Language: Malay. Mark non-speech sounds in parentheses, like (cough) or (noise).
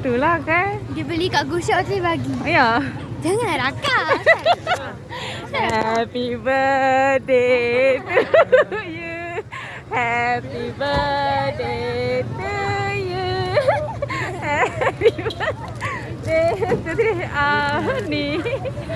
tu lah kan. Dia beli kat Gushok tu bagi. Ya. Yeah. Jangan rakam (laughs) kan? Happy birthday to you. Happy birthday to you. Happy birthday to you Happy birthday to you